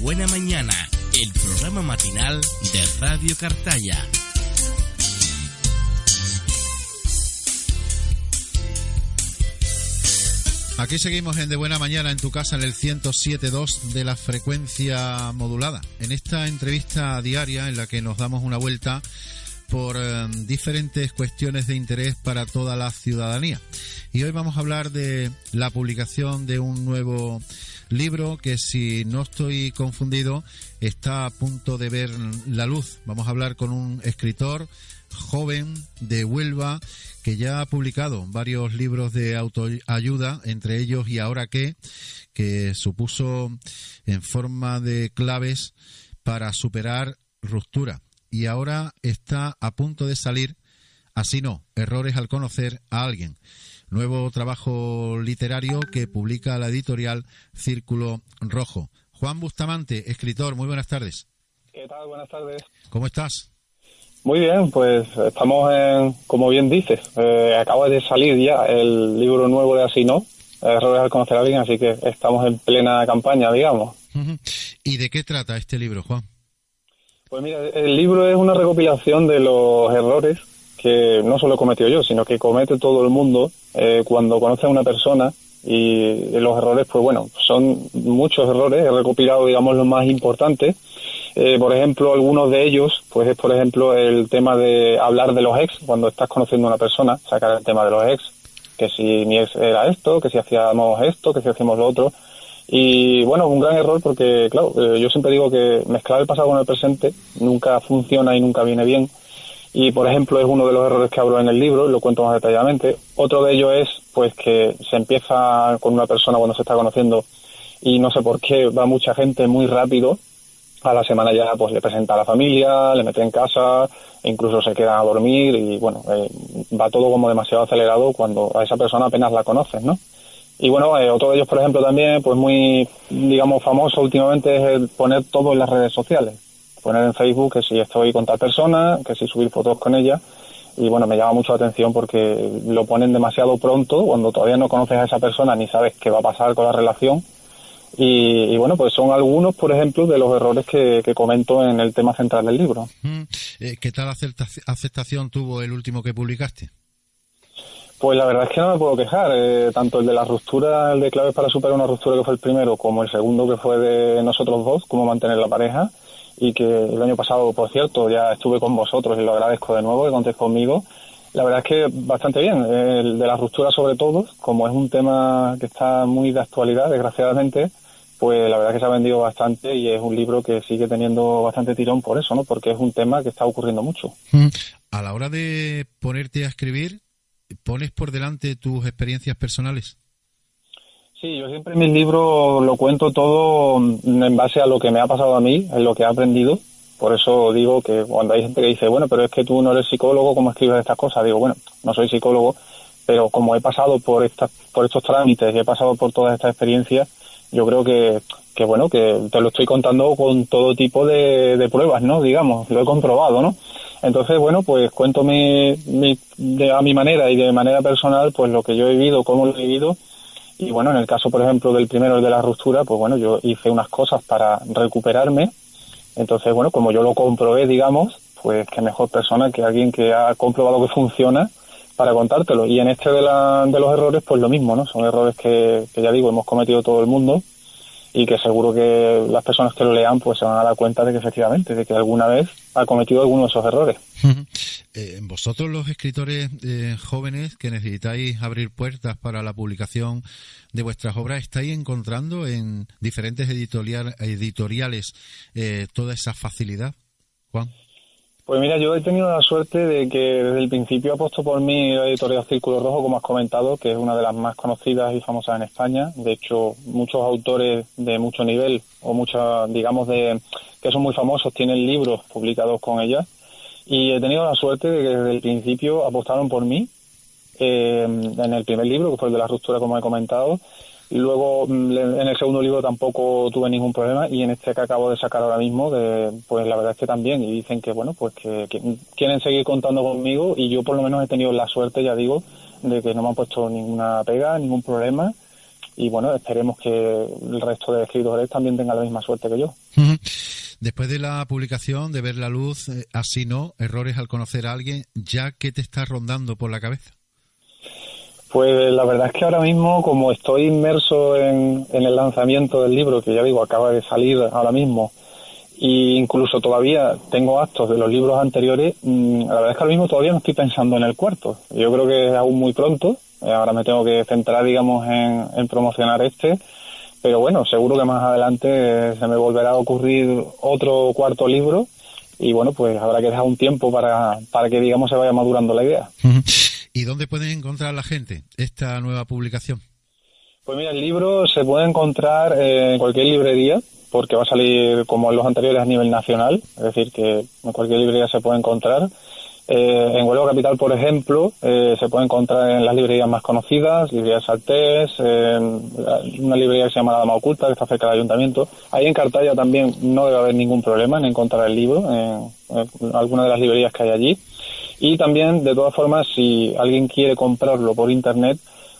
Buena Mañana, el programa matinal de Radio Cartaya. Aquí seguimos en De Buena Mañana en tu casa en el 107.2 de la frecuencia modulada. En esta entrevista diaria en la que nos damos una vuelta por eh, diferentes cuestiones de interés para toda la ciudadanía. Y hoy vamos a hablar de la publicación de un nuevo libro que si no estoy confundido está a punto de ver la luz. Vamos a hablar con un escritor joven de Huelva que ya ha publicado varios libros de autoayuda, entre ellos Y ahora qué, que supuso en forma de claves para superar ruptura. Y ahora está a punto de salir, así no, errores al conocer a alguien. Nuevo trabajo literario que publica la editorial Círculo Rojo. Juan Bustamante, escritor, muy buenas tardes. ¿Qué tal? Buenas tardes. ¿Cómo estás? Muy bien, pues estamos en, como bien dices, eh, acaba de salir ya el libro nuevo de Asino, Errores al conocer a alguien, así que estamos en plena campaña, digamos. ¿Y de qué trata este libro, Juan? Pues mira, el libro es una recopilación de los errores que no solo he cometido yo, sino que comete todo el mundo eh, cuando conoce a una persona y los errores, pues bueno, son muchos errores, he recopilado, digamos, los más importantes eh, por ejemplo, algunos de ellos, pues es por ejemplo el tema de hablar de los ex, cuando estás conociendo a una persona, sacar el tema de los ex, que si mi ex era esto, que si hacíamos esto, que si hacíamos lo otro. Y bueno, un gran error porque, claro, eh, yo siempre digo que mezclar el pasado con el presente nunca funciona y nunca viene bien. Y por ejemplo, es uno de los errores que hablo en el libro, lo cuento más detalladamente. Otro de ellos es, pues, que se empieza con una persona cuando se está conociendo y no sé por qué va mucha gente muy rápido a la semana ya pues le presenta a la familia, le mete en casa, e incluso se queda a dormir y bueno, eh, va todo como demasiado acelerado cuando a esa persona apenas la conoces, ¿no? Y bueno, eh, otro de ellos, por ejemplo, también, pues muy, digamos, famoso últimamente es el poner todo en las redes sociales. Poner en Facebook que si estoy con tal persona, que si subir fotos con ella. Y bueno, me llama mucho la atención porque lo ponen demasiado pronto, cuando todavía no conoces a esa persona ni sabes qué va a pasar con la relación y, bueno, pues son algunos, por ejemplo, de los errores que, comento en el tema central del libro. Mm, eh, ¿Qué tal aceptación tuvo el último que publicaste? Pues la verdad es que no me puedo quejar. Eh, tanto el de la ruptura, el de claves para superar una ruptura que fue el primero, como el segundo que fue de nosotros dos, cómo mantener la pareja, y que el año pasado, por cierto, ya estuve con vosotros y lo agradezco de nuevo que contéis conmigo. La verdad es que bastante bien. El de la ruptura sobre todo, como es un tema que está muy de actualidad, desgraciadamente, pues la verdad es que se ha vendido bastante y es un libro que sigue teniendo bastante tirón por eso, ¿no? Porque es un tema que está ocurriendo mucho. Mm. A la hora de ponerte a escribir, ¿pones por delante tus experiencias personales? Sí, yo siempre en mis libros lo cuento todo en base a lo que me ha pasado a mí, en lo que he aprendido por eso digo que cuando hay gente que dice, bueno, pero es que tú no eres psicólogo, ¿cómo escribes estas cosas? Digo, bueno, no soy psicólogo, pero como he pasado por estas, por estos trámites y he pasado por todas estas experiencias, yo creo que, que bueno, que te lo estoy contando con todo tipo de, de pruebas, ¿no? Digamos, lo he comprobado, ¿no? Entonces, bueno, pues cuento mi, mi, de, a mi manera y de manera personal, pues lo que yo he vivido, cómo lo he vivido. Y bueno, en el caso, por ejemplo, del primero, el de la ruptura, pues bueno, yo hice unas cosas para recuperarme, entonces, bueno, como yo lo comprobé, digamos, pues qué mejor persona que alguien que ha comprobado que funciona para contártelo. Y en este de, la, de los errores, pues lo mismo, ¿no? Son errores que, que ya digo, hemos cometido todo el mundo y que seguro que las personas que lo lean pues se van a dar cuenta de que efectivamente, de que alguna vez ha cometido alguno de esos errores. Eh, vosotros los escritores eh, jóvenes que necesitáis abrir puertas para la publicación de vuestras obras, ¿estáis encontrando en diferentes editoriales eh, toda esa facilidad, Juan? Pues mira, yo he tenido la suerte de que desde el principio ha puesto por mí la editorial Círculo Rojo, como has comentado, que es una de las más conocidas y famosas en España. De hecho, muchos autores de mucho nivel o muchas, digamos, de que son muy famosos tienen libros publicados con ella. Y he tenido la suerte de que desde el principio apostaron por mí eh, en el primer libro, que fue el de la ruptura, como he comentado, Luego, mm, en el segundo libro tampoco tuve ningún problema y en este que acabo de sacar ahora mismo, pues la verdad es que también. Y dicen que, bueno, pues que, quieren seguir contando conmigo y yo por lo menos he tenido la suerte, ya digo, de que no me han puesto ninguna pega, ningún problema. y bueno, esperemos que el resto de escritores también tengan la misma suerte que yo. Después de la publicación, de ver la luz, eh, así no, errores al conocer a alguien, ¿ya qué te está rondando por la cabeza? Pues la verdad es que ahora mismo, como estoy inmerso en, el lanzamiento del libro, que ya digo, acaba de salir ahora mismo, e incluso todavía tengo actos de los libros anteriores, mm, la verdad es que ahora mismo todavía no estoy pensando en el cuarto. Yo creo que es aún muy pronto, eh, ahora me tengo que centrar, digamos, en, promocionar este, pero bueno, seguro que más adelante se me volverá a ocurrir otro cuarto libro y bueno, pues habrá que dejar un tiempo para, para que, digamos, se vaya madurando la idea. ¿Y dónde pueden encontrar la gente esta nueva publicación? Pues mira, el libro se puede encontrar en cualquier librería, porque va a salir como en los anteriores a nivel nacional, es decir, que en cualquier librería se puede encontrar. Eh, en Huelva Capital, por ejemplo, eh, se puede encontrar en las librerías más conocidas, librerías Saltés, en una librería que se llama La Dama Oculta, que está cerca del ayuntamiento. Ahí en Cartaya también no debe haber ningún problema en encontrar el libro, en, en alguna de las librerías que hay allí. Y también, de todas formas, si alguien quiere comprarlo por Internet,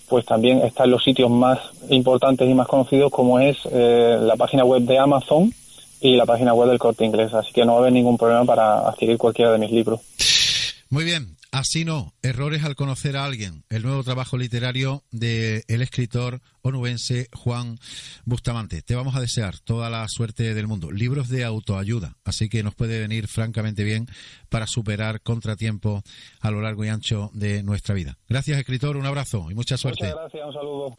pues también está en los sitios más importantes y más conocidos como es eh, la página web de Amazon y la página web del Corte Inglés. Así que no va a haber ningún problema para adquirir cualquiera de mis libros. Muy bien, Así no, errores al conocer a alguien. El nuevo trabajo literario del el escritor onubense Juan Bustamante. Te vamos a desear toda la suerte del mundo. Libros de autoayuda, así que nos puede venir francamente bien para superar contratiempos a lo largo y ancho de nuestra vida. Gracias, escritor, un abrazo y mucha suerte. Muchas gracias, un saludo.